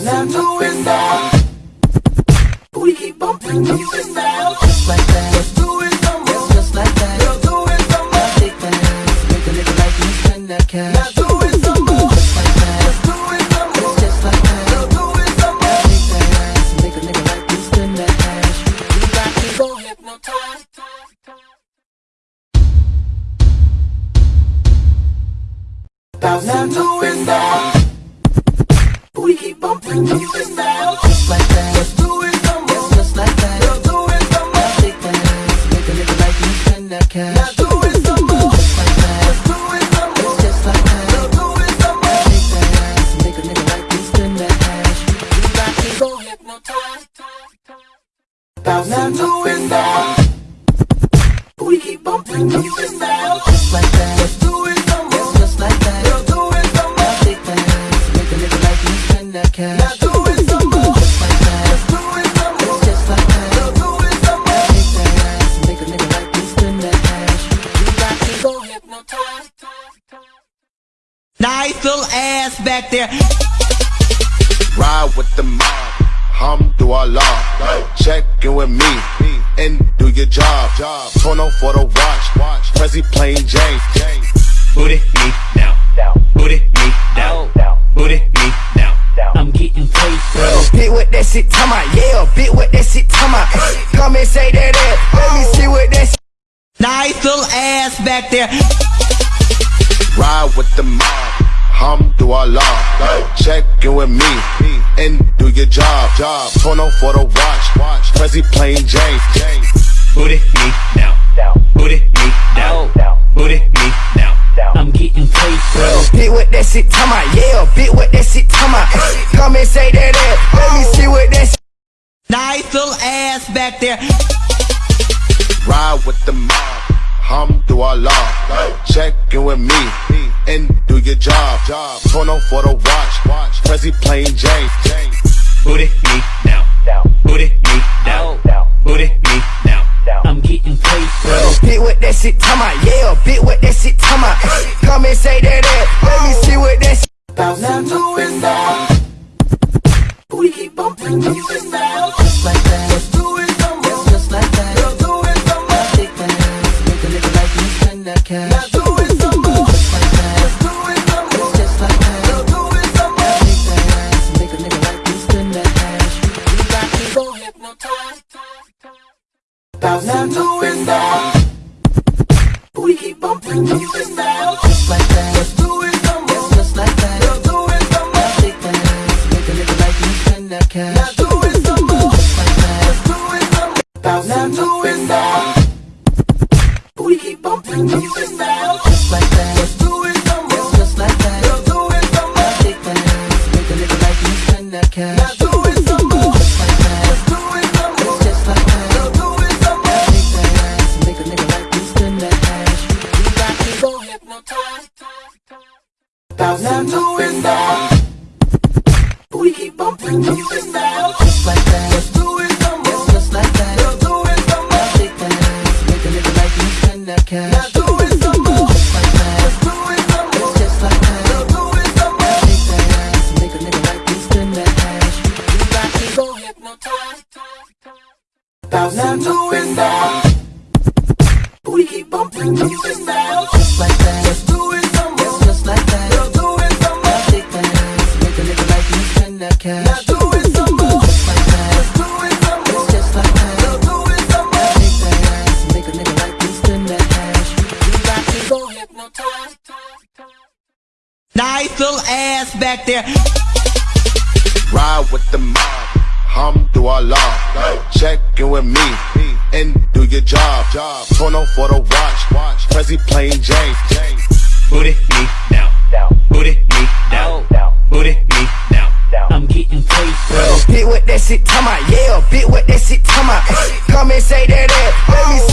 bounce into it now. Booty keep bumping music now. Just like that. Let's do it some more. Just like that. Girl, do it some more. Take that ass, make a nigga like me spend that cash. Now do it some more. Just like that. Let's do it some more. Just like that. Girl, do it some more. Take that ass, make a nigga like me spend that cash. You got hypnotized. Bounce into it now. Booty keep bumping music now. Just like that. Let's do it some more. Just like that. Girl, do it some more. Take that ass, make a nigga like me spend that cash. Now do it some more. Just like that. Let's do it some more. Just like that. Girl, do it some more. Take that ass, make a nigga like me spend that cash. You got me so hypnotized. Bounce into it now. Booty keep bumping now. Just like that. Nice little ass back there. Ride with the mob, Alhamdulillah. Check in with me and do your job. Tono for the watch, Prezi plain Jane. Booty me now. Booty me down. Booty me now. I'm getting paid, bro. Bit with that shit, time out, yeah. Bit with that shit, time out. Come and say that, that. Let me see what that shit. Nice little ass back there. Ride with the mob, hum do Allah. Check in with me and do your job. Job. Tono for the watch, Watch. Prezi plain Jane. Booty me now. Booty me down. Booty me now. I'm getting paid, bro. Bit with that shit, time out, yeah. Bit with that shit, time out. Come and say that, that. Let me see what that shit. Nice little ass back there. Ride with the mob, Alhamdulillah. Check in with me and do your job. Tono for the watch, watch. Prezi plain Jane. Booty me now. Booty me down. Booty me now. I'm getting paid, bro. Bit with that shit, time out, yeah. Bit with that shit, time out. Come and say that, that. Let me see what that shit. Bounce into it now. Booty keep bumping keep bumping Into it now. Booty keep bumping music now. Just like that. Let's do it some more. Just like that. Girl, do it some more. Take that make a nigga like me spend that cash. Now do it some more. Just like that. Let's do it some more. Just like that. Girl, do it some more. Take that make a nigga like me spend that cash. You got me so hypnotized. Bounce into it now. Booty keep bumping music now. Just like that. Let's do it Nice little ass back there. Ride with the mob, Alhamdulillah. Check in with me and do your job. Tono for the watch, Prezi plain Jane. Booty me now. Booty me down. Booty me now. I'm getting paid, bro. Bit with that shit, time out, yeah. Bit with that shit, time out. Come and say that, that.